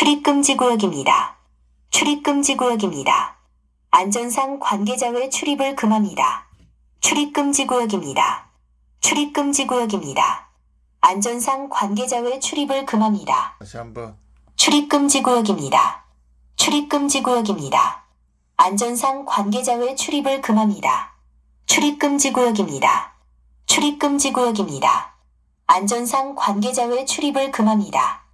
출입금지 구역입니다. 출입금지 구역입니다. 안전상 관계자 외 출입을 금합니다. 출입금지 구역입니다. 출입금지 구역입니다. 안전상 관계자 외 출입을 금합니다. 다시 한번 출입금지 구역입니다. 출입금지 구역입니다. 안전상 관계자 외 출입을 금합니다. 출입금지 구역입니다. 출입금지 구역입니다. 안전상 관계자 외 출입을 금합니다.